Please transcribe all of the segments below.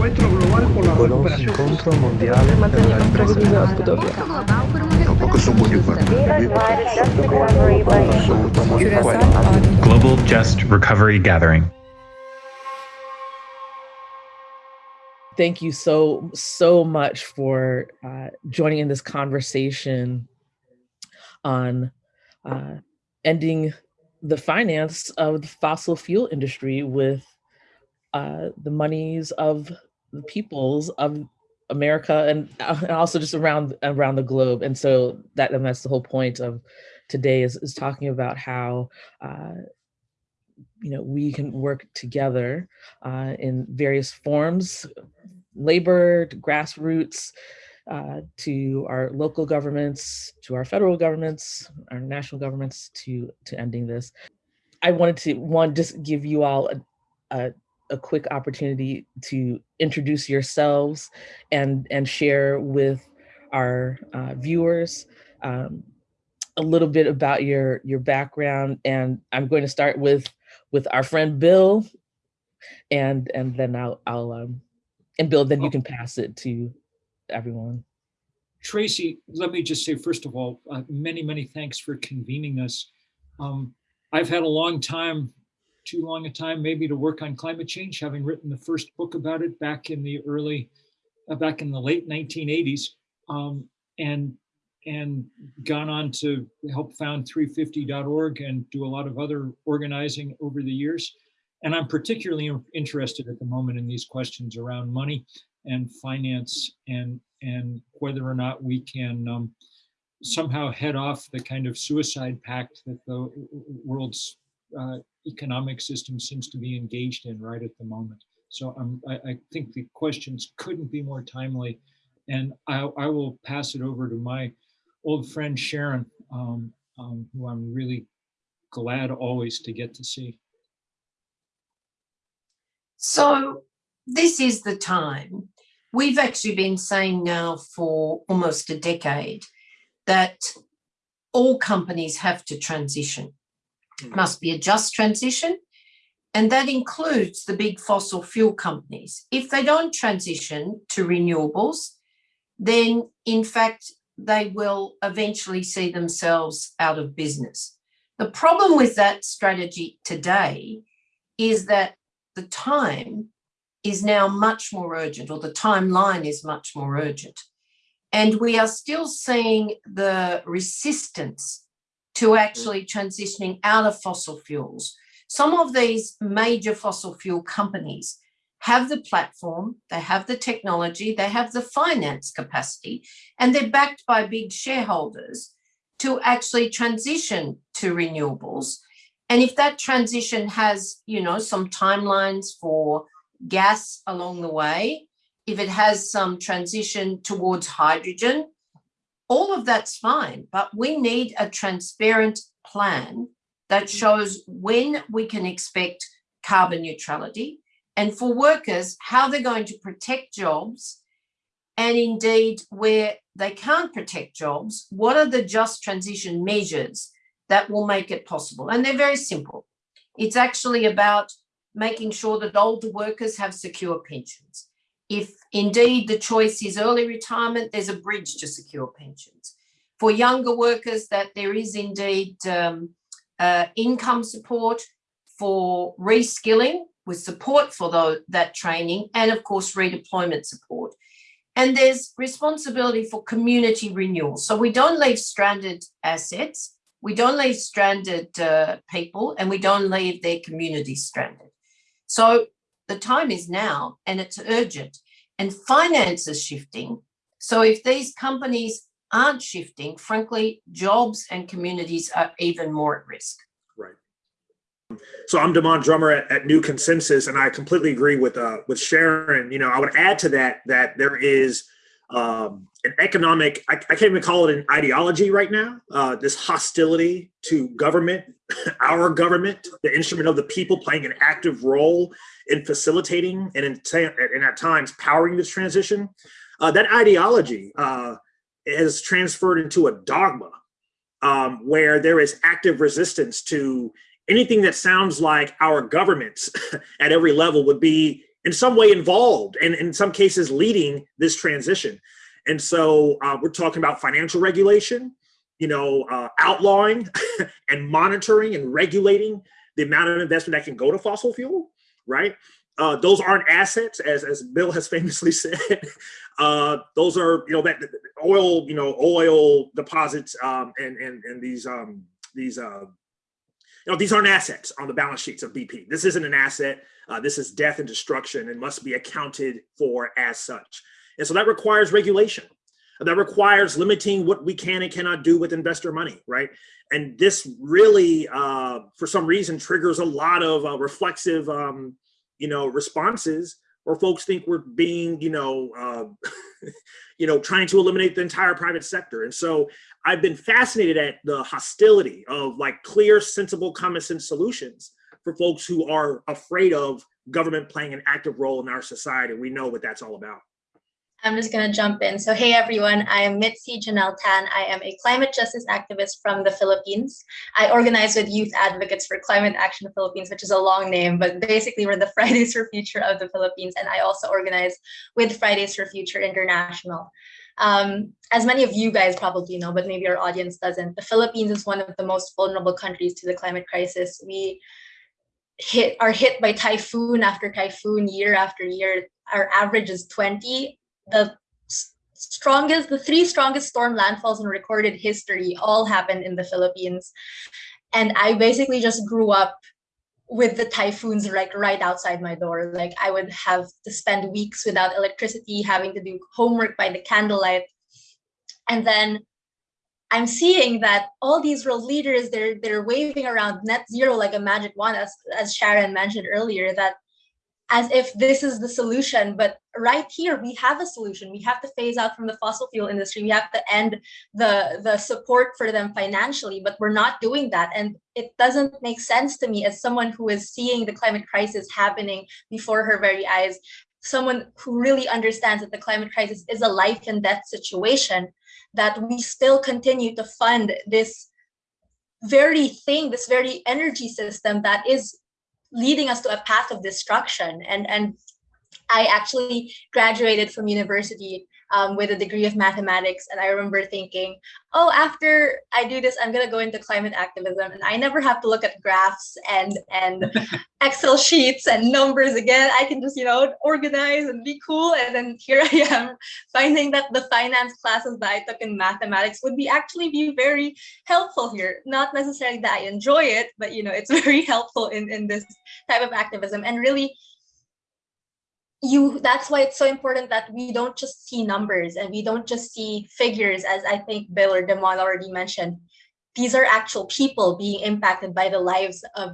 encuentro global por la recuperación. incontro mondiale per la ripresa della Tampoco son muy Global Just Recovery Gathering. Thank you so, so much for uh, joining in this conversation on uh, ending the finance of the fossil fuel industry with uh, the monies of the peoples of America and, uh, and also just around around the globe. And so that and that's the whole point of today is, is talking about how uh, you know we can work together uh, in various forms, labor, to grassroots, uh, to our local governments, to our federal governments, our national governments, to to ending this. I wanted to one just give you all a, a a quick opportunity to introduce yourselves and, and share with our uh, viewers um, a little bit about your, your background. And I'm going to start with, with our friend Bill, and, and then I'll, I'll um, and Bill, then you can pass it to everyone. Tracy, let me just say, first of all, uh, many, many thanks for convening us. Um, I've had a long time too long a time maybe to work on climate change, having written the first book about it back in the early, uh, back in the late 1980s, um, and and gone on to help found 350.org and do a lot of other organizing over the years. And I'm particularly interested at the moment in these questions around money and finance and and whether or not we can um, somehow head off the kind of suicide pact that the world's uh, economic system seems to be engaged in right at the moment. So I, I think the questions couldn't be more timely. And I, I will pass it over to my old friend Sharan, um, um, who I'm really glad always to get to see. So this is the time. We've actually been saying now for almost a decade that all companies have to transition Mm. must be a just transition. And that includes the big fossil fuel companies. If they don't transition to renewables, then in fact, they will eventually see themselves out of business. The problem with that strategy today is that the time is now much more urgent, or the timeline is much more urgent. And we are still seeing the resistance to actually transitioning out of fossil fuels. Some of these major fossil fuel companies have the platform, they have the technology, they have the finance capacity, and they're backed by big shareholders to actually transition to renewables. And if that transition has, you know, some timelines for gas along the way, if it has some transition towards hydrogen, all of that's fine, but we need a transparent plan that mm. shows when we can expect carbon neutrality and for workers, how they're going to protect jobs and indeed where they can't protect jobs, what are the just transition measures that will make it possible? And they're very simple. It's actually about making sure that older workers have secure pensions. If indeed the choice is early retirement, there's a bridge to secure pensions. For younger workers, that there is indeed um, uh, income support for reskilling with support for the, that training and of course redeployment support. And there's responsibility for community renewal. So we don't leave stranded assets, we don't leave stranded uh, people and we don't leave their communities stranded. So the time is now and it's urgent and finance is shifting. So if these companies aren't shifting, frankly, jobs and communities are even more at risk. Right. So I'm Demond Drummer at, at, New Consensus, and I completely agree with uh, with Sharan. You know, I would add to that that there is um, an economic, I, I, can't even call it an ideology right now, uh, this hostility to government, our government, the instrument of the people playing an active role in facilitating and, in, and at times powering this transition. Uh, that ideology uh, has transferred into a dogma um, where there is active resistance to anything that sounds like our governments at every level would be in some way involved and in some cases leading this transition. And so uh, we're talking about financial regulation, you know, uh, outlawing and monitoring and regulating the amount of investment that can go to fossil fuel, right? Uh, those aren't assets, as, as Bill has famously said. Uh, those are, you know, that oil, you know, oil deposits um, and, and, and these, um, these, uh, you know, these aren't assets on the balance sheets of BP. This isn't an asset. Uh, this is death and destruction and must be accounted for as such. And so that requires regulation. That requires limiting what we can and cannot do with investor money, right? And this really, uh, for some reason, triggers a lot of uh, reflexive, um, you know, responses where folks think we're being, you know, uh, you know, trying to eliminate the entire private sector. And so I've been fascinated at the hostility of like clear, sensible, common sense solutions for folks who are afraid of government playing an active role in our society. We know what that's all about. I'm just going to jump in. So, hey everyone, I am Mitzi Jonelle Tan. I am a climate justice activist from the Philippines. I organize with Youth Advocates for Climate Action Philippines, which is a long name, but basically we're the Fridays for Future of the Philippines. And I also organize with Fridays for Future International. Um, as many of you guys probably know, but maybe our audience doesn't, the Philippines is one of the most vulnerable countries to the climate crisis. We hit are hit by typhoon after typhoon year after year. Our average is 20 the strongest, the three strongest storm landfalls in recorded history all happened in the Philippines. And I basically just grew up with the typhoons like right outside my door. Like I would have to spend weeks without electricity, having to do homework by the candlelight. And then I'm seeing that all these world leaders, they're they're waving around net zero like a magic wand, as, as Sharan mentioned earlier, that as if this is the solution. But right here, we have a solution. We have to phase out from the fossil fuel industry. We have to end the, the support for them financially, but we're not doing that. And it doesn't make sense to me as someone who is seeing the climate crisis happening before her very eyes, someone who really understands that the climate crisis is a life and death situation, that we still continue to fund this very thing, this very energy system that is leading us to a path of destruction. And, and I actually graduated from university um, with a degree of mathematics. And I remember thinking, oh, after I do this, I'm going to go into climate activism. And I never have to look at graphs and, and Excel sheets and numbers again. I can just, you know, organize and be cool. And then here I am finding that the finance classes that I took in mathematics would be actually be very helpful here. Not necessarily that I enjoy it, but, you know, it's very helpful in, in this type of activism. And really, you that's why it's so important that we don't just see numbers and we don't just see figures as i think bill or demond already mentioned. These are actual people being impacted by the lives of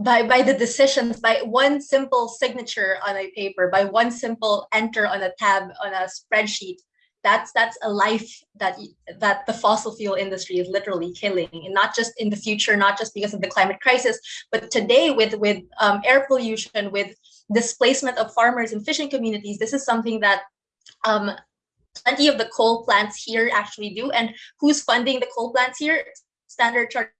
by by the decisions by one simple signature on a paper by one simple enter on a tab on a spreadsheet. That's that's a life that that the fossil fuel industry is literally killing and not just in the future not just because of the climate crisis but today with with um, air pollution with displacement of farmers and fishing communities, this is something that um, plenty of the coal plants here actually do. And who's funding the coal plants here? Standard Chartered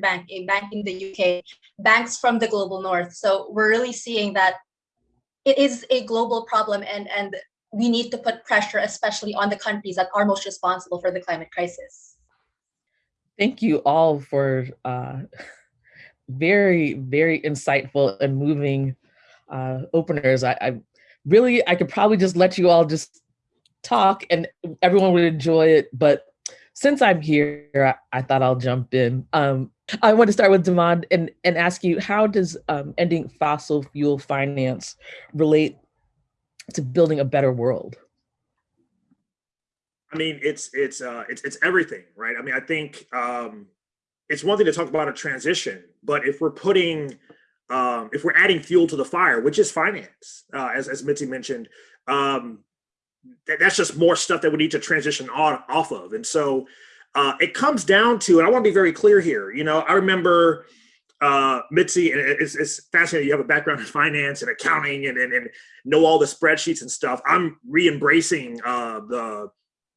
Bank, a bank in the UK, banks from the global north. So we're really seeing that it is a global problem and, and we need to put pressure, especially on the countries that are most responsible for the climate crisis. Thank you all for uh, very, very insightful and moving uh, openers. I, I really, I could probably just let you all just talk and everyone would enjoy it. But since I'm here, I, I thought I'll jump in. Um, I want to start with Demond and, and ask you, how does um, ending fossil fuel finance relate to building a better world? I mean, it's it's uh, it's it's everything, right? I mean, I think um, it's one thing to talk about a transition, but if we're putting, um, if we're adding fuel to the fire, which is finance, uh, as, as Mitzi mentioned, um, that, that's just more stuff that we need to transition on off of. And so uh, it comes down to, and I want to be very clear here, you know, I remember uh, Mitzi, and it's, it's fascinating. You have a background in finance and accounting and, and, and know all the spreadsheets and stuff. I'm re-embracing uh, the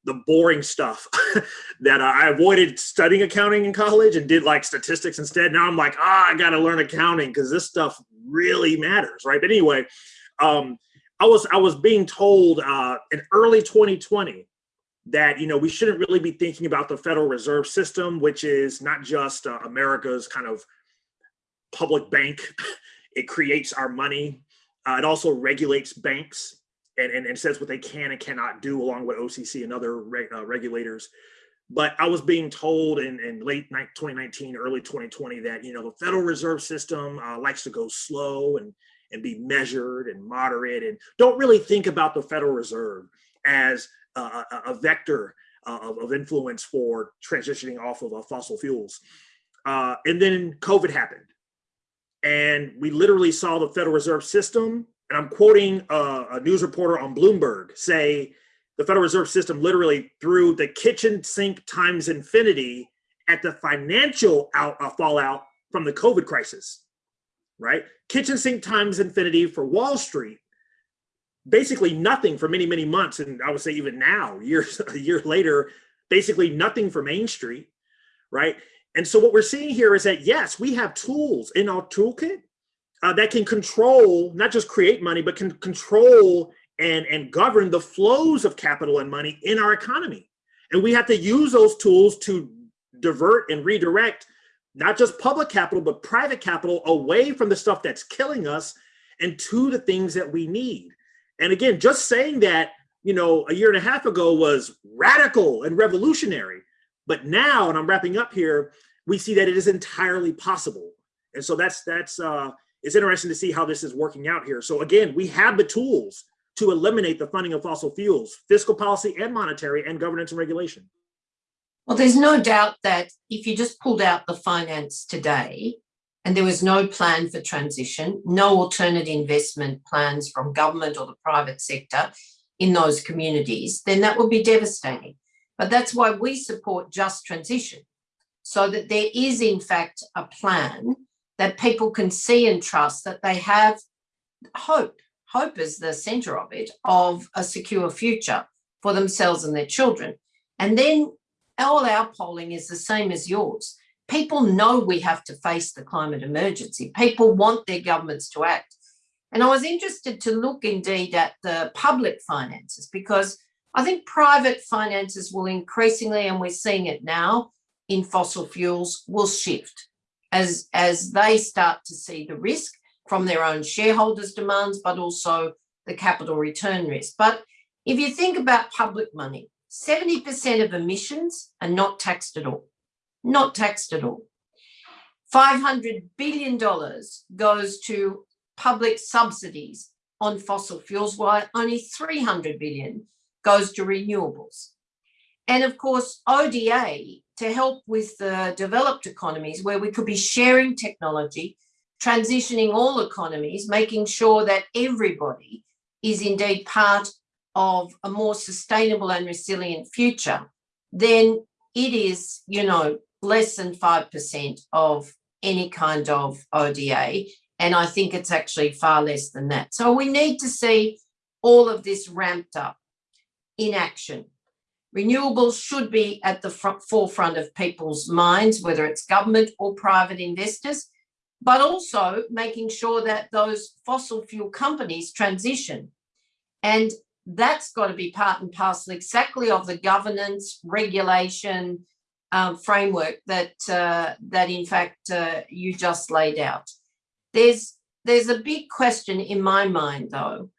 the boring stuff that I avoided studying accounting in college and did like statistics instead. Now I'm like, ah, I got to learn accounting because this stuff really matters, right? But anyway, um, I was I was being told uh, in early 2020 that you know we shouldn't really be thinking about the Federal Reserve System, which is not just uh, America's kind of public bank. it creates our money. Uh, it also regulates banks and, and, and says what they can and cannot do, along with OCC and other reg, uh, regulators. But I was being told in, in late 2019, early 2020 that you know the Federal Reserve System uh, likes to go slow and and be measured and moderate, and don't really think about the Federal Reserve as a, a vector uh, of, of, influence for transitioning off of uh, fossil fuels. Uh, and then COVID happened, and we literally saw the Federal Reserve System. And I'm quoting a, a news reporter on Bloomberg say the Federal Reserve System literally threw the kitchen sink times infinity at the financial out, uh, fallout from the COVID crisis, right? Kitchen sink times infinity for Wall Street, basically nothing for many, many months. And I would say even now, years, a year later, basically nothing for Main Street, right? And so what we're seeing here is that, yes, we have tools in our toolkit uh, that can control, not just create money, but can control and, and govern the flows of capital and money in our economy. And we have to use those tools to divert and redirect not just public capital, but private capital away from the stuff that's killing us and to the things that we need. And again, just saying that, you know, a year and a half ago was radical and revolutionary. But now, and I'm wrapping up here, we see that it is entirely possible. And so that's that's uh it's interesting to see how this is working out here. So again, we have the tools to eliminate the funding of fossil fuels, fiscal policy and monetary and governance and regulation. Well, there's no doubt that if you just pulled out the finance today and there was no plan for transition, no alternate investment plans from government or the private sector in those communities, then that would be devastating. But that's why we support just transition, so that there is in fact a plan that people can see and trust that they have hope hope is the center of it, of a secure future for themselves and their children. And then all our polling is the same as yours. People know we have to face the climate emergency. People want their governments to act. And I was interested to look indeed at the public finances because I think private finances will increasingly, and we're seeing it now in fossil fuels, will shift as, as they start to see the risk from their own shareholders' demands, but also the capital return risk. But if you think about public money, 70% of emissions are not taxed at all, not taxed at all. $500 billion goes to public subsidies on fossil fuels, while only 300 billion goes to renewables. And of course, ODA to help with the developed economies where we could be sharing technology transitioning all economies, making sure that everybody is indeed part of a more sustainable and resilient future, then it is, you know, less than 5% of any kind of ODA. And I think it's actually far less than that. So we need to see all of this ramped up in action. Renewables should be at the front, forefront of people's minds, whether it's government or private investors but also making sure that those fossil fuel companies transition. And that's got to be part and parcel exactly of the governance, regulation um, framework that, uh, that in fact uh, you just laid out. There's, there's a big question in my mind though,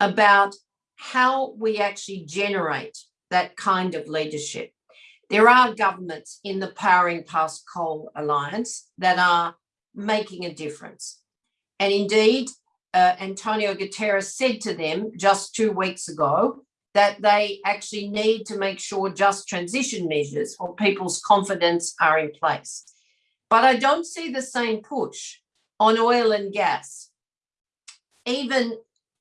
about how we actually generate that kind of leadership. There are governments in the Powering Past Coal Alliance that are making a difference. And indeed, uh, Antonio Guterres said to them just two weeks ago that they actually need to make sure just transition measures or people's confidence are in place. But I don't see the same push on oil and gas. Even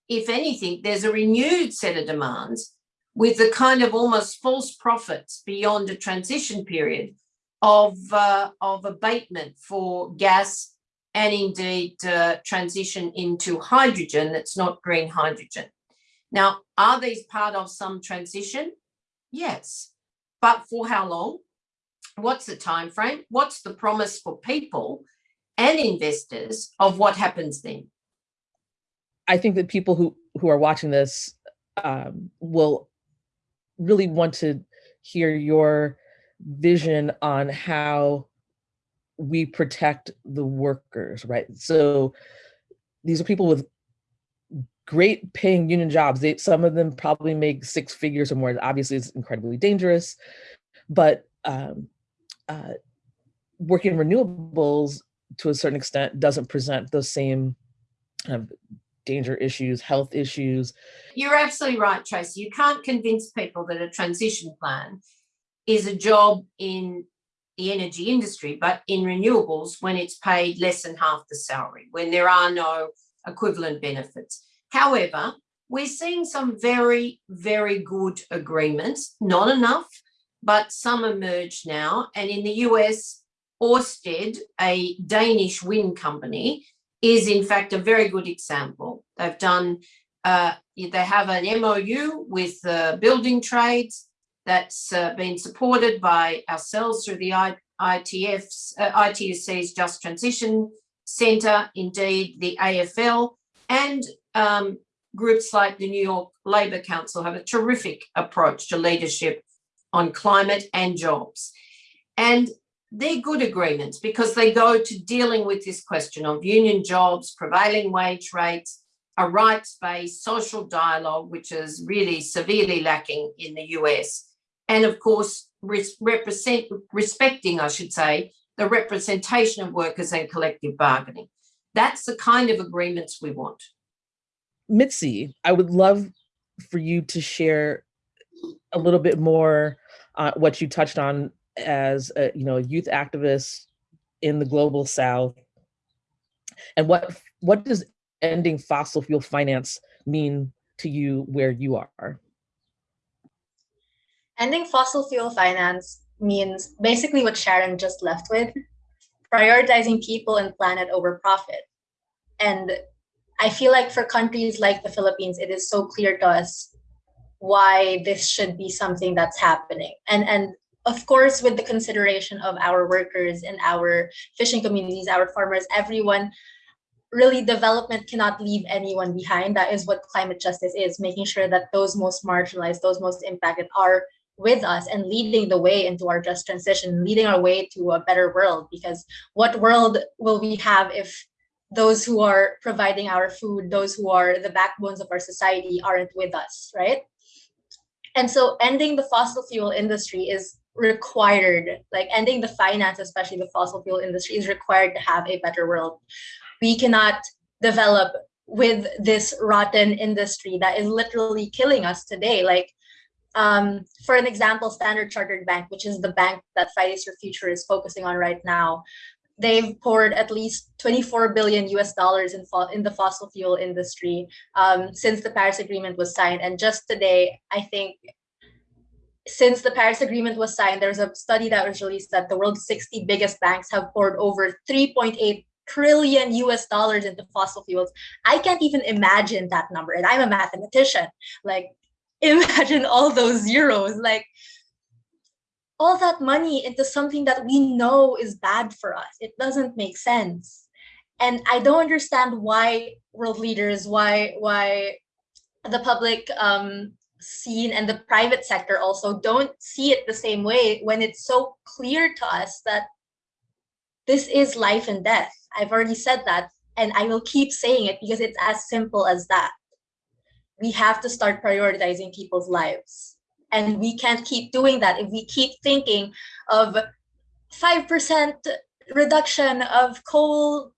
if anything, there's a renewed set of demands with the kind of almost false profits beyond a transition period of, uh, of abatement for gas and indeed uh, transition into hydrogen that's not green hydrogen. Now, are these part of some transition? Yes, but for how long? What's the time frame? What's the promise for people? and investors of what happens then. I think that people who who are watching this um, will really want to hear your vision on how we protect the workers, right? So these are people with great paying union jobs. They, some of them probably make six figures or more. Obviously, it's incredibly dangerous, but um, uh, working renewables to a certain extent doesn't present those same kind of danger issues, health issues. You're absolutely right, Tracy. You can't convince people that a transition plan is a job in the energy industry, but in renewables when it's paid less than half the salary, when there are no equivalent benefits. However, we're seeing some very, very good agreements, not enough, but some emerge now. And in the US, Orsted, a Danish wind company, is in fact a very good example. They've done, uh, they have an MOU with the building trades that's uh, been supported by ourselves through the ITF's, uh, ITUC's Just Transition Centre, indeed the AFL, and um, groups like the New York Labour Council have a terrific approach to leadership on climate and jobs. And they're good agreements because they go to dealing with this question of union jobs, prevailing wage rates, a rights-based social dialogue, which is really severely lacking in the US. And of course, represent, respecting, I should say, the representation of workers and collective bargaining. That's the kind of agreements we want. Mitzi, I would love for you to share a little bit more uh, what you touched on as a you know youth activist in the global south? And what what does ending fossil fuel finance mean to you where you are? Ending fossil fuel finance means basically what sharan just left with prioritizing people and planet over profit. And i feel like for countries like the philippines it is so clear to us why this should be something that's happening. And and of course, with the consideration of our workers and our fishing communities, our farmers, everyone, really development cannot leave anyone behind. That is what climate justice is, making sure that those most marginalized, those most impacted are with us and leading the way into our just transition, leading our way to a better world. Because what world will we have if those who are providing our food, those who are the backbones of our society aren't with us, right? And so ending the fossil fuel industry is required, like ending the finance, especially the fossil fuel industry, is required to have a better world. We cannot develop with this rotten industry that is literally killing us today. Like, um, for an example, Standard Chartered Bank, which is the bank that Fridays for Future is focusing on right now, they've poured at least 24 billion US dollars in, in the fossil fuel industry um, since the Paris Agreement was signed. And just today, I think since the Paris Agreement was signed, there's a study that was released that the world's 60 biggest banks have poured over 3.8 trillion US dollars into fossil fuels. I can't even imagine that number. And I'm a mathematician. Like, imagine all those zeros. Like, all that money into something that we know is bad for us. It doesn't make sense. And I don't understand why world leaders, why why the public um, scene and the private sector also don't see it the same way when it's so clear to us that this is life and death. I've already said that, and I will keep saying it because it's as simple as that. We have to start prioritizing people's lives. And we can't keep doing that if we keep thinking of 5% reduction of coal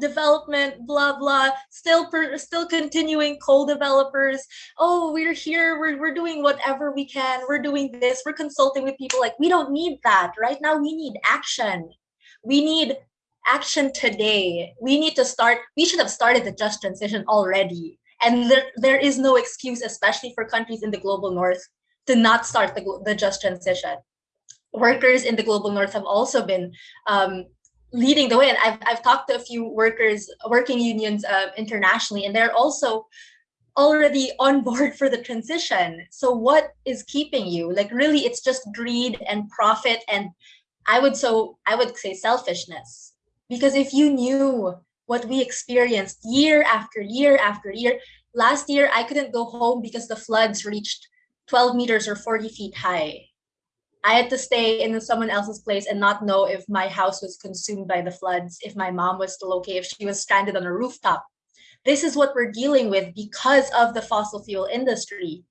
development, blah, blah, still per, still continuing coal developers. Oh, we're here, we're, we're doing whatever we can, we're doing this, we're consulting with people. Like, we don't need that. Right now, we need action. We need action today. We need to start, we should have started the just transition already. And there, there is no excuse, especially for countries in the global north, to not start the, the just transition. Workers in the global north have also been um, leading the way. And I've, I've talked to a few workers, working unions uh, internationally, and they're also already on board for the transition. So what is keeping you? Like really, it's just greed and profit. And I would so I would say selfishness. Because if you knew what we experienced year after year after year, last year I couldn't go home because the floods reached 12 meters or 40 feet high. I had to stay in someone else's place and not know if my house was consumed by the floods, if my mom was still okay, if she was stranded on a rooftop. This is what we're dealing with because of the fossil fuel industry.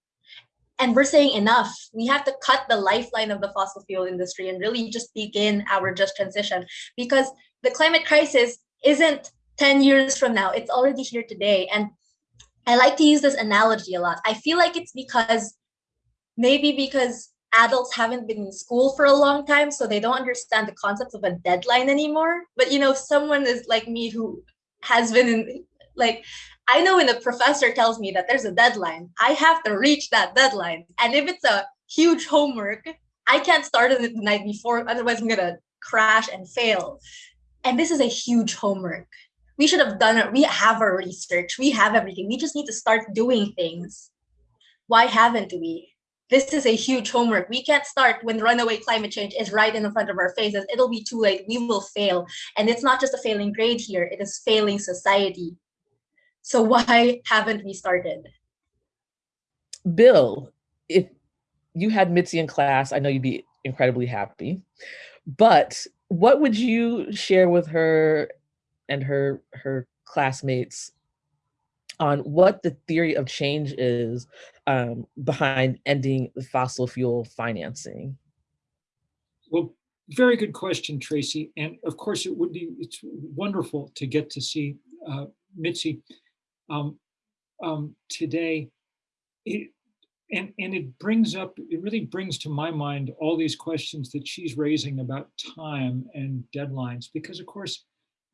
And we're saying enough. We have to cut the lifeline of the fossil fuel industry and really just begin our just transition because the climate crisis isn't 10 years from now, it's already here today. And I like to use this analogy a lot. I feel like it's because maybe because adults haven't been in school for a long time, so they don't understand the concept of a deadline anymore. But you know, someone is like me who has been in like I know when a professor tells me that there's a deadline, I have to reach that deadline. And if it's a huge homework, I can't start it the night before, otherwise I'm gonna crash and fail. And this is a huge homework. We should have done it. We have our research. We have everything. We just need to start doing things. Why haven't we? This is a huge homework. We can't start when runaway climate change is right in the front of our faces. It'll be too late. We will fail. And it's not just a failing grade here, it is failing society. So why haven't we started? Bill, if you had Mitzi in class, I know you'd be incredibly happy. But what would you share with her and her her classmates on what the theory of change is um, behind ending the fossil fuel financing? Well, very good question, Tracy. And of course, it would be it's wonderful to get to see uh, Mitzi um, um, today. It, and, and it brings up, it really brings to my mind all these questions that she's raising about time and deadlines, because of course,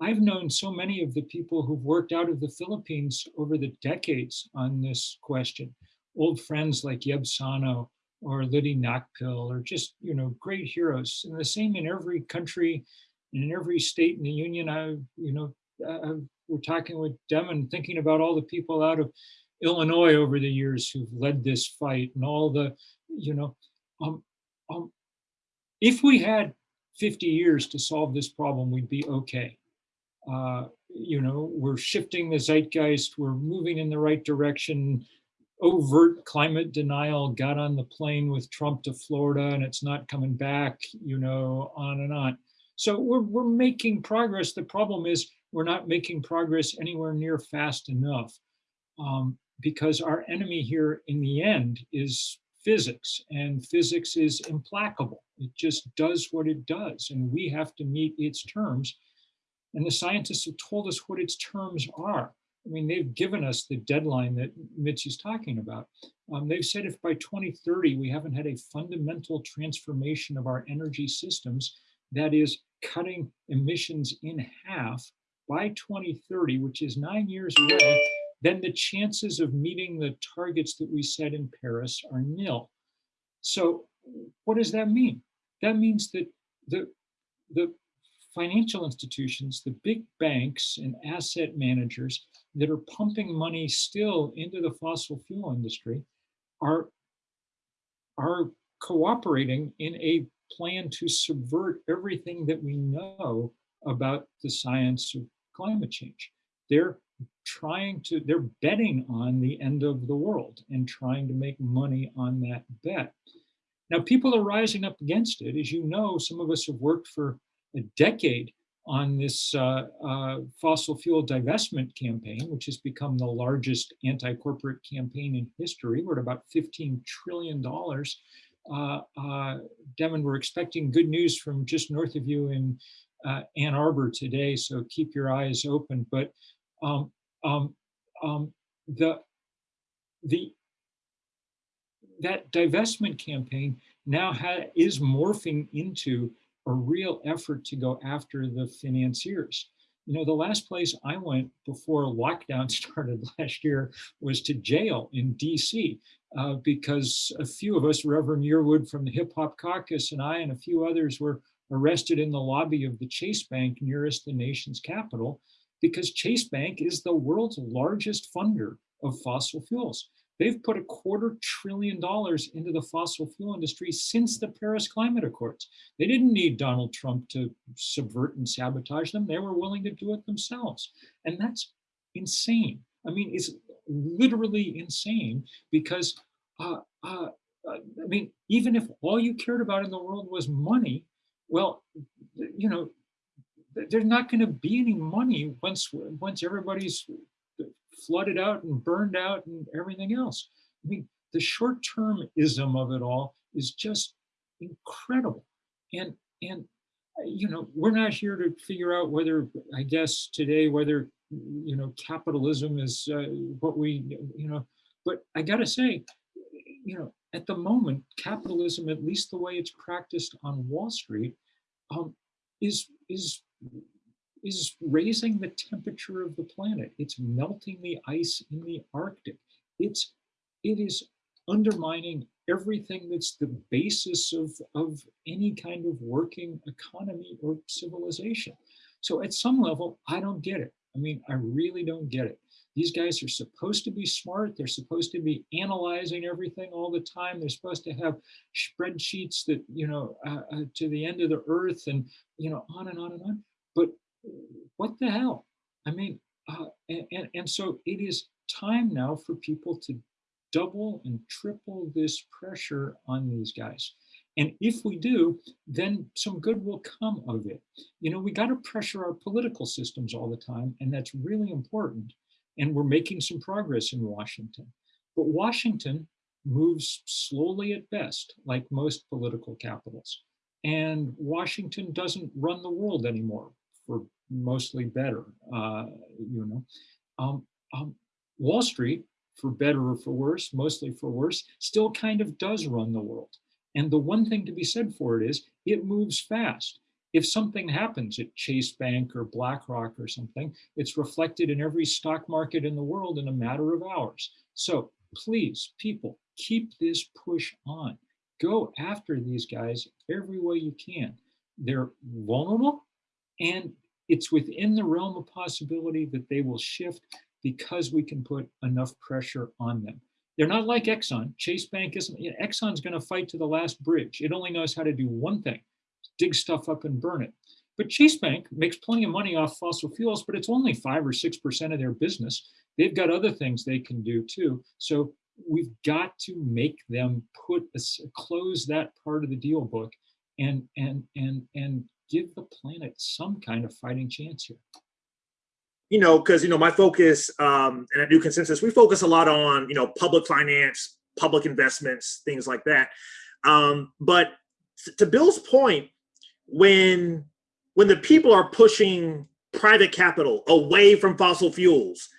I've known so many of the people who've worked out of the Philippines over the decades on this question. Old friends like Yeb Sano or Lidy Nacpil or just, you know, great heroes. And the same in every country and in every state in the union. I, you know, I, we're talking with Devin, thinking about all the people out of Illinois over the years who've led this fight and all the, you know, um, um, if we had 50 years to solve this problem, we'd be okay uh, you know, we're shifting the zeitgeist, we're moving in the right direction. Overt climate denial got on the plane with Trump to Florida and it's not coming back, you know, on and on. So we're, we're making progress. The problem is we're not making progress anywhere near fast enough um, because our enemy here in the end is physics and physics is implacable. It just does what it does and we have to meet its terms and the scientists have told us what its terms are. I mean, they've given us the deadline that Mitzi's talking about. Um, they've said if by 2030 we haven't had a fundamental transformation of our energy systems, that is cutting emissions in half by 2030, which is nine years away, then the chances of meeting the targets that we set in Paris are nil. So what does that mean? That means that the, the financial institutions, the big banks and asset managers that are pumping money still into the fossil fuel industry are, are cooperating in a plan to subvert everything that we know about the science of climate change. They're trying to, they're betting on the end of the world and trying to make money on that bet. Now, people are rising up against it. As you know, some of us have worked for a decade on this uh, uh, fossil fuel divestment campaign, which has become the largest anti-corporate campaign in history. We're at about $15 trillion. Uh, uh, Devin, we're expecting good news from just north of you in uh, Ann Arbor today, so keep your eyes open. But um, um, um, the, the, that divestment campaign now is morphing into a real effort to go after the financiers. You know, the last place I went before lockdown started last year was to jail in DC uh, because a few of us, Reverend Yearwood from the Hip Hop Caucus and I and a few others were arrested in the lobby of the Chase Bank nearest the nation's capital because Chase Bank is the world's largest funder of fossil fuels. They've put a quarter trillion dollars into the fossil fuel industry since the Paris Climate Accords. They didn't need Donald Trump to subvert and sabotage them. They were willing to do it themselves. And that's insane. I mean, it's literally insane because, uh, uh, uh I mean, even if all you cared about in the world was money, well, you know, there's not going to be any money once once everybody's flooded out and burned out and everything else. I mean, the short-termism of it all is just incredible. And and you know, we're not here to figure out whether, I guess today, whether you know capitalism is uh, what we you know. But I got to say, you know, at the moment, capitalism, at least the way it's practiced on Wall Street, um, is is is raising the temperature of the planet. It's melting the ice in the Arctic. It's, it is undermining everything that's the basis of, of any kind of working economy or civilization. So at some level, I don't get it. I mean, I really don't get it. These guys are supposed to be smart. They're supposed to be analyzing everything all the time. They're supposed to have spreadsheets that, you know, uh, uh, to the end of the earth and, you know, on and on and on. But what the hell? I mean, uh, and, and, and so it is time now for people to double and triple this pressure on these guys. And if we do, then some good will come of it. You know, we got to pressure our political systems all the time, and that's really important. And we're making some progress in Washington. But Washington moves slowly at best, like most political capitals. And Washington doesn't run the world anymore for mostly better, uh, you know. Um, um, Wall Street, for better or for worse, mostly for worse, still kind of does run the world. And the one thing to be said for it is it moves fast. If something happens at Chase Bank or BlackRock or something, it's reflected in every stock market in the world in a matter of hours. So please, people, keep this push on. Go after these guys every way you can. They're vulnerable and it's within the realm of possibility that they will shift because we can put enough pressure on them. They're not like Exxon. Chase Bank isn't, you know, Exxon's gonna fight to the last bridge. It only knows how to do one thing, dig stuff up and burn it. But Chase Bank makes plenty of money off fossil fuels, but it's only five or 6% of their business. They've got other things they can do too. So we've got to make them put, a, close that part of the deal book and, and, and, and give the planet some kind of fighting chance here you know, because you know my focus um, and at New Consensus, we focus a lot on you know public finance, public investments, things like that. Um, but to Bill's point, when when the people are pushing private capital away from fossil fuels,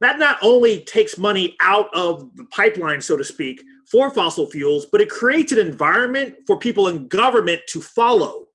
that not only takes money out of the pipeline, so to speak, for fossil fuels, but it creates an environment for people in government to follow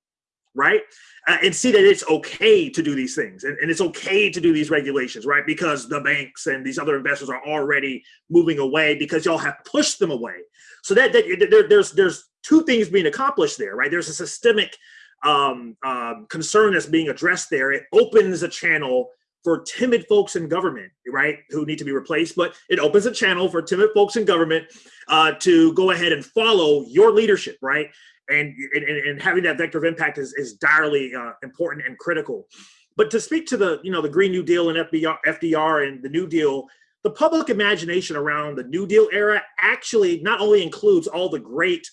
right? Uh, and see that it's okay to do these things and, and, it's okay to do these regulations, right? Because the banks and these other investors are already moving away because y'all have pushed them away. So that, that there, there's there's two things being accomplished there, right? There's a systemic um, um, concern that's being addressed there. It opens a channel for timid folks in government, right, who need to be replaced, but it opens a channel for timid folks in government uh, to go ahead and follow your leadership, right? And, and, and having that vector of impact is, is direly uh, important and critical. But to speak to the, you know, the Green New Deal and FBR, FDR and the New Deal, the public imagination around the New Deal era actually not only includes all the great,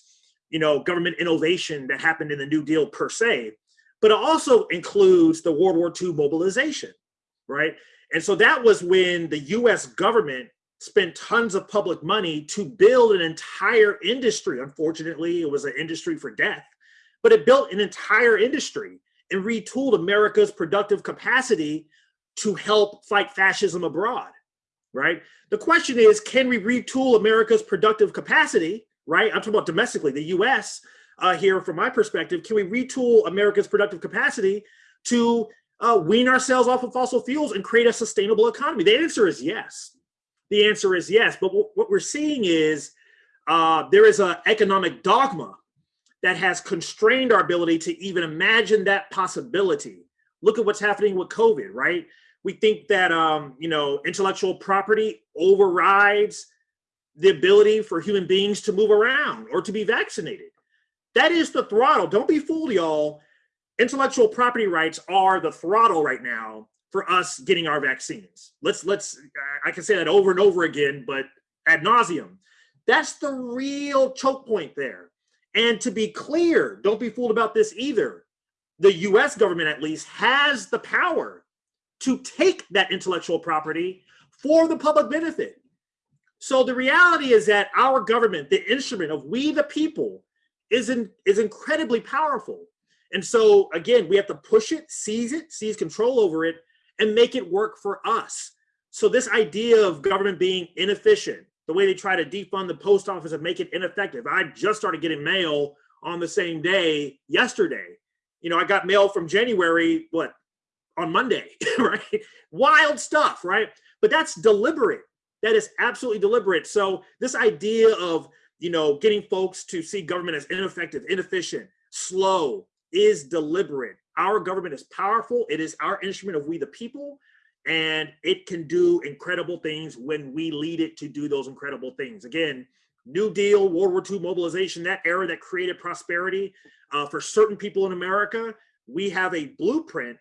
you know, government innovation that happened in the New Deal per se, but it also includes the World War II mobilization, right? And so that was when the US government spent tons of public money to build an entire industry. Unfortunately, it was an industry for death, but it built an entire industry and retooled America's productive capacity to help fight fascism abroad, right? The question is, can we retool America's productive capacity, right? I'm talking about domestically, the US uh, here from my perspective, can we retool America's productive capacity to uh, wean ourselves off of fossil fuels and create a sustainable economy? The answer is yes. The answer is yes. But what we're seeing is uh, there is an economic dogma that has constrained our ability to even imagine that possibility. Look at what's happening with COVID, right? We think that um, you know intellectual property overrides the ability for human beings to move around or to be vaccinated. That is the throttle. Don't be fooled, y'all. Intellectual property rights are the throttle right now for us getting our vaccines. Let's let's I can say that over and over again, but ad nauseum. That's the real choke point there. And to be clear, don't be fooled about this either. The US government, at least, has the power to take that intellectual property for the public benefit. So the reality is that our government, the instrument of we the people, is, in, is incredibly powerful. And so again, we have to push it, seize it, seize control over it, and make it work for us. So this idea of government being inefficient, the way they try to defund the post office and make it ineffective. I just started getting mail on the same day yesterday. You know, I got mail from January, what, on Monday, right? Wild stuff, right? But that's deliberate. That is absolutely deliberate. So this idea of, you know, getting folks to see government as ineffective, inefficient, slow is deliberate. Our government is powerful. It is our instrument of we the people and it can do incredible things when we lead it to do those incredible things. Again, New Deal, World War II mobilization, that era that created prosperity uh, for certain people in America, we have a blueprint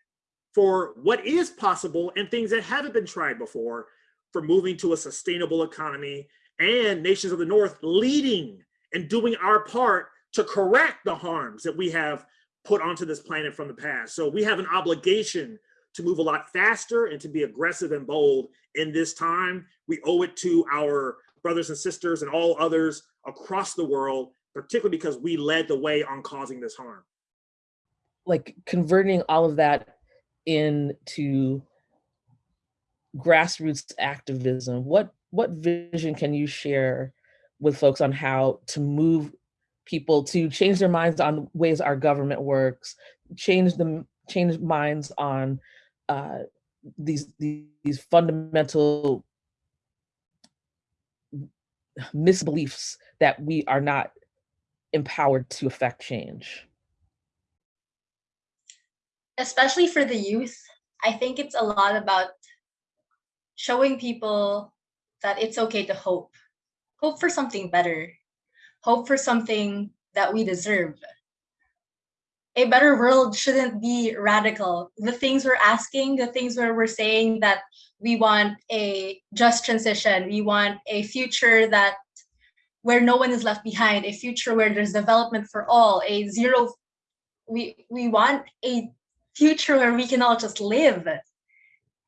for what is possible and things that haven't been tried before for moving to a sustainable economy and nations of the North leading and doing our part to correct the harms that we have put onto this planet from the past. So we have an obligation to move a lot faster and to be aggressive and bold in this time. We owe it to our brothers and sisters and all others across the world, particularly because we led the way on causing this harm. Like converting all of that into grassroots activism, what what vision can you share with folks on how to move people to change their minds on ways our government works, change them, change minds on uh, these, these, these fundamental misbeliefs that we are not empowered to affect change. Especially for the youth, I think it's a lot about showing people that it's okay to hope. Hope for something better. Hope for something that we deserve a better world shouldn't be radical. The things we're asking, the things where we're saying that we want a just transition, we want a future that where no one is left behind, a future where there's development for all, a zero, we, we want a future where we can all just live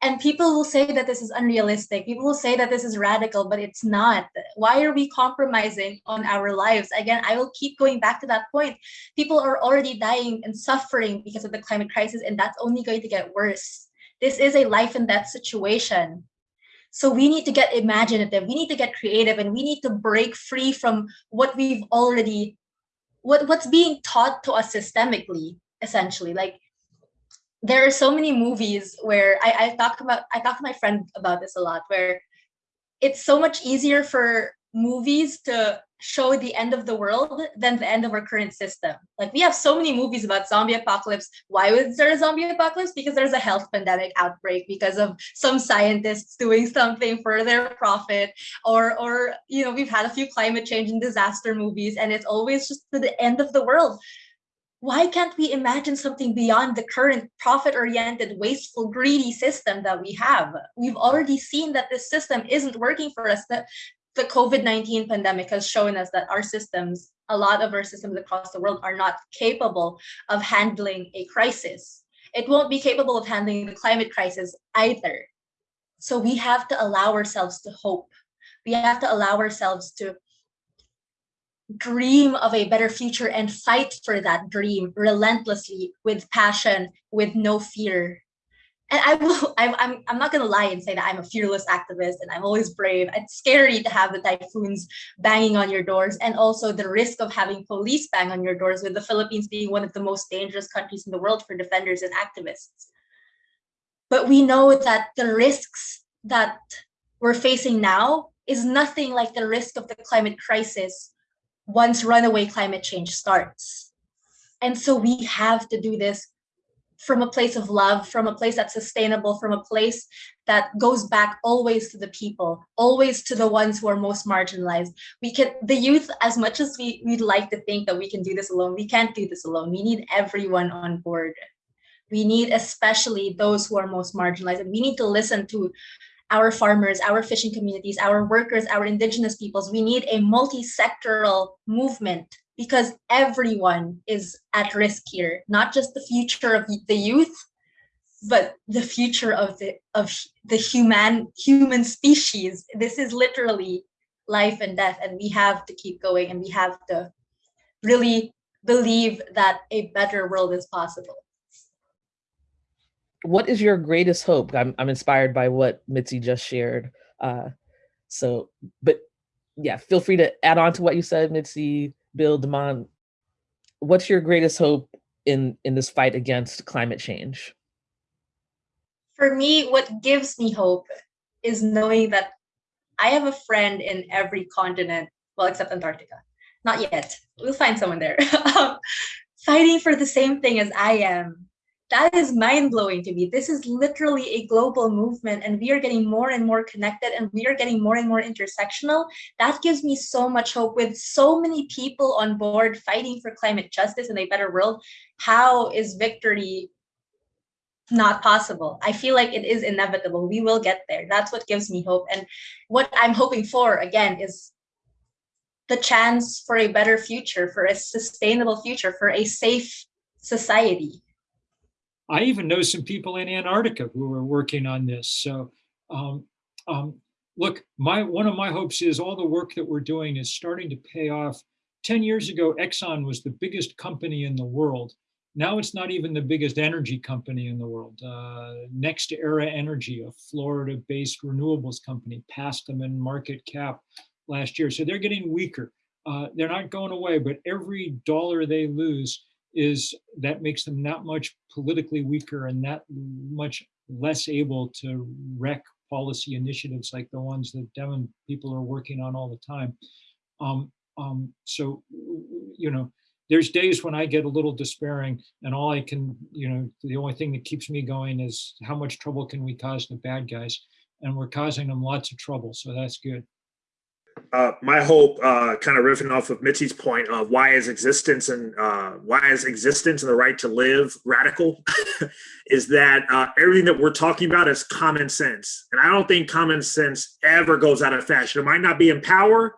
and people will say that this is unrealistic. People will say that this is radical but it's not. Why are we compromising on our lives? Again i will keep going back to that point. People are already dying and suffering because of the climate crisis and that's only going to get worse. This is a life and death situation. So we need to get imaginative. We need to get creative and we need to break free from what we've already what what's being taught to us systemically essentially. Like there are so many movies where I, I talk about I talk to my friend about this a lot where it's so much easier for movies to show the end of the world than the end of our current system. Like we have so many movies about zombie apocalypse. Why was there a zombie apocalypse? Because there's a health pandemic outbreak because of some scientists doing something for their profit or or you know we've had a few climate change and disaster movies and it's always just to the end of the world why can't we imagine something beyond the current profit-oriented, wasteful, greedy system that we have? We've already seen that this system isn't working for us. That the COVID-19 pandemic has shown us that our systems, a lot of our systems across the world are not capable of handling a crisis. It won't be capable of handling the climate crisis either. So we have to allow ourselves to hope. We have to allow ourselves to dream of a better future and fight for that dream relentlessly with passion, with no fear. And I will, I'm, I'm, I'm not going to lie and say that I'm a fearless activist and I'm always brave. It's scary to have the typhoons banging on your doors and also the risk of having police bang on your doors with the Philippines being one of the most dangerous countries in the world for defenders and activists. But we know that the risks that we're facing now is nothing like the risk of the climate crisis once runaway climate change starts. And so we have to do this from a place of love, from a place that's sustainable, from a place that goes back always to the people, always to the ones who are most marginalized. We can, the youth, as much as we, we'd like to think that we can do this alone, we can't do this alone. We need everyone on board. We need especially those who are most marginalized. And we need to listen to our farmers, our fishing communities, our workers, our indigenous peoples. We need a multi-sectoral movement because everyone is at risk here, not just the future of the youth, but the future of the of the human human species. This is literally life and death, and we have to keep going, and we have to really believe that a better world is possible. What is your greatest hope? I'm I'm inspired by what Mitzi just shared. Uh, so, but yeah, feel free to add on to what you said, Mitzi, Bill, Demond. What's your greatest hope in in this fight against climate change? for me, what gives me hope is knowing that I have a friend in every continent, well, except Antarctica. Not yet. We'll find someone there. Um, fighting for the same thing as I am. That is mind blowing to me. This is literally a global movement, and we are getting more and more connected, and we are getting more and more intersectional. That gives me so much hope with so many people on board fighting for climate justice and a better world. How is victory not possible. I feel like it is inevitable. We will get there. That's what gives me hope. And what I'm hoping for, again, is the chance for a better future, for a sustainable future, for a safe society. I even know some people in Antarctica who are working on this. So, um, um, look, my one of my hopes is all the work that we're doing is starting to pay off. 10 years ago, Exxon was the biggest company in the world now it's not even the biggest energy company in the world. Uh, NextEra Energy, a Florida-based renewables company, passed them in market cap last year. So they're getting weaker. Uh, they're not going away, but every dollar they lose is that makes them not much politically weaker and not much less able to wreck policy initiatives like the ones that Devon people are working on all the time. Um, um, so, you know, there's days when I get a little despairing and all I can, you know, the only thing that keeps me going is how much trouble can we cause the bad guys? And we're causing them lots of trouble. So that's good. Uh, my hope, uh, kind of riffing off of Mitzi's point of why is existence and uh, why is existence and the right to live radical, is that uh, everything that we're talking about is common sense, and I don't think common sense ever goes out of fashion. It might not be in power,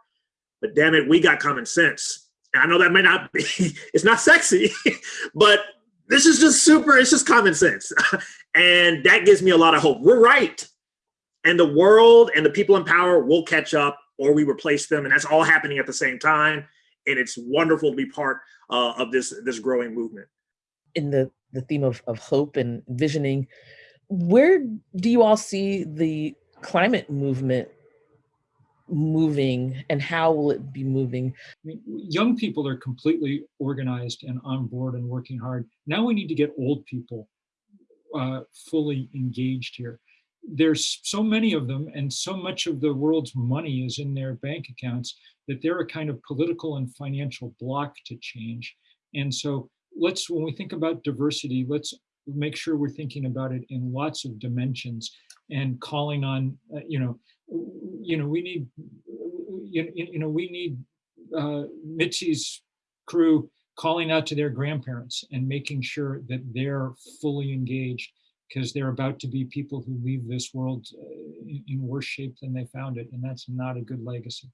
but damn it, we got common sense. And I know that may not be, it's not sexy, but this is just super, it's just common sense. and that gives me a lot of hope. We're right. And the world and the people in power will catch up or we replace them. And that's all happening at the same time. And it's wonderful to be part uh, of this, this growing movement. In the, the theme of, of hope and visioning, where do you all see the climate movement moving and how will it be moving? I mean, young people are completely organized and on board and working hard. Now we need to get old people uh, fully engaged here. There's so many of them and so much of the world's money is in their bank accounts that they're a kind of political and financial block to change. And so let's, when we think about diversity, let's make sure we're thinking about it in lots of dimensions and calling on, uh, you know, you know, we need, you, you know, we need uh, Mitzi's crew calling out to their grandparents and making sure that they're fully engaged because they're about to be people who leave this world uh, in worse shape than they found it. And that's not a good legacy.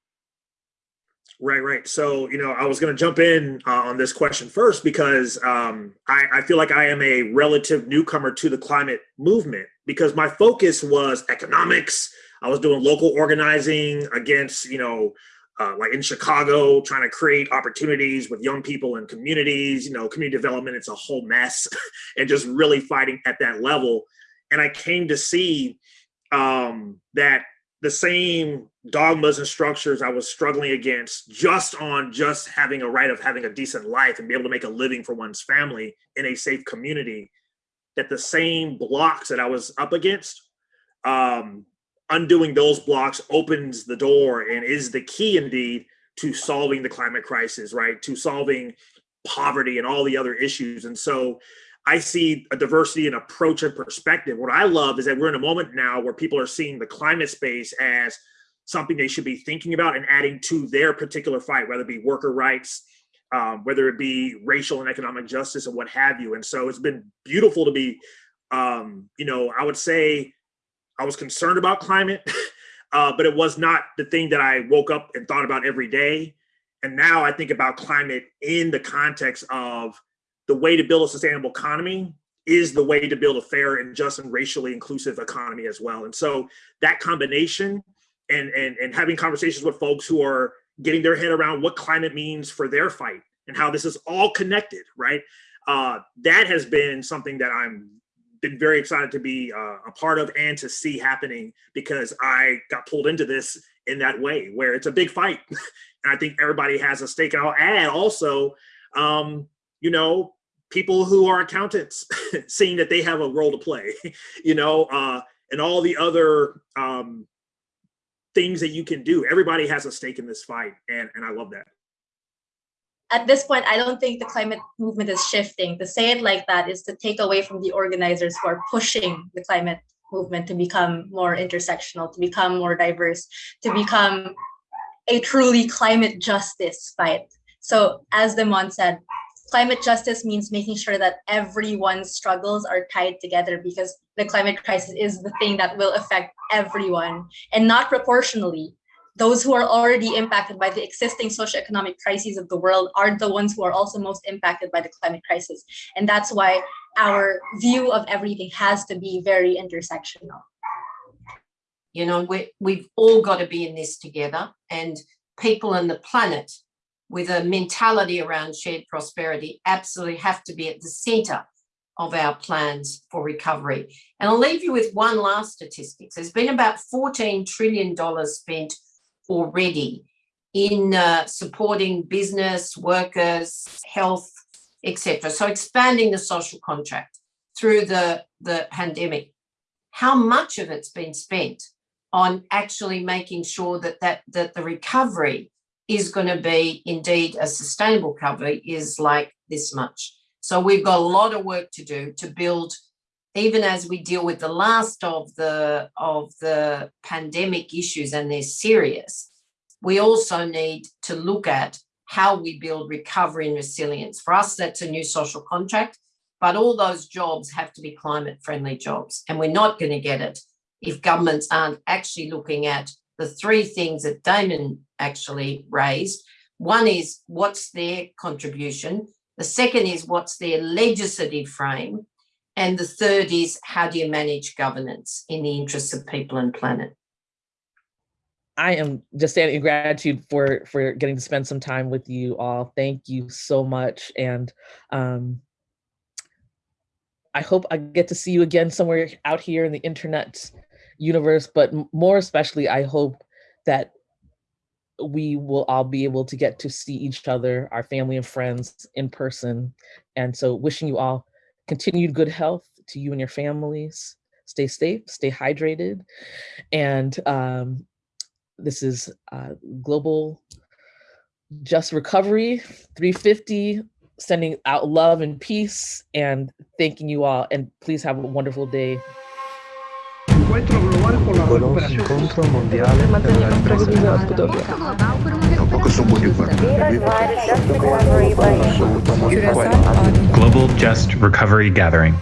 Right, right. So, you know, I was going to jump in uh, on this question first because um, I, I, feel like I am a relative newcomer to the climate movement because my focus was economics, I was doing local organizing against, you know, uh, like in Chicago, trying to create opportunities with young people and communities, you know, community development, it's a whole mess and just really fighting at that level. And I came to see um, that the same dogmas and structures I was struggling against just on just having a right of having a decent life and be able to make a living for one's family in a safe community, that the same blocks that I was up against um, undoing those blocks opens the door and is the key indeed to solving the climate crisis, right? To solving poverty and all the other issues. And so I see a diversity in approach and perspective. What I love is that we're in a moment now where people are seeing the climate space as something they should be thinking about and adding to their particular fight, whether it be worker rights, um, whether it be racial and economic justice and what have you. And so it's been beautiful to be, um, you know, I would say I was concerned about climate, uh, but it was not the thing that I woke up and thought about every day. And now I think about climate in the context of the way to build a sustainable economy is the way to build a fair and just and racially inclusive economy as well. And so that combination and, and, and having conversations with folks who are getting their head around what climate means for their fight and how this is all connected, right? Uh, that has been something that I'm been very excited to be uh, a part of and to see happening because I got pulled into this in that way where it's a big fight. and I think everybody has a stake. And I'll add also, um, you know, people who are accountants seeing that they have a role to play, you know, uh, and all the other um, things that you can do. Everybody has a stake in this fight, and, and I love that. At this point, I don't think the climate movement is shifting. To say it like that is to take away from the organizers who are pushing the climate movement to become more intersectional, to become more diverse, to become a truly climate justice fight. So as Demond said, climate justice means making sure that everyone's struggles are tied together because the climate crisis is the thing that will affect everyone and not proportionally. Those who are already impacted by the existing socioeconomic crises of the world are the ones who are also most impacted by the climate crisis. And that's why our view of everything has to be very intersectional. You know, we, we've all got to be in this together and people and the planet with a mentality around shared prosperity absolutely have to be at the center of our plans for recovery. And I'll leave you with one last statistic. There's been about $14 trillion spent already in uh, supporting business, workers, health, etc. So expanding the social contract through the, the pandemic. How much of it's been spent on actually making sure that, that, that the recovery is going to be indeed a sustainable recovery is like this much. So we've got a lot of work to do to build, even as we deal with the last of the of the pandemic issues, and they're serious. We also need to look at how we build recovery and resilience. For us, that's a new social contract, but all those jobs have to be climate friendly jobs. And we're not going to get it if governments aren't actually looking at the three things that Demond actually raised. One is what's their contribution? The second is what's their legislative frame? And the third is how do you manage governance in the interests of people and planet? I am just standing in gratitude for for getting to spend some time with you all. Thank you so much. And um, I hope I get to see you again somewhere out here in the internet universe, but more especially, I hope that we will all be able to get to see each other, our family and friends in person. And so wishing you all continued good health to you and your families. Stay safe, stay hydrated. And um, this is uh, Global Just Recovery 350, sending out love and peace and thanking you all. And please have a wonderful day. Encuentro global por la recuperación. incontro mondiale per la Mantenere ripresa sprawiedliwe odbudowie. Tampoco son muy Global Just Recovery Gathering.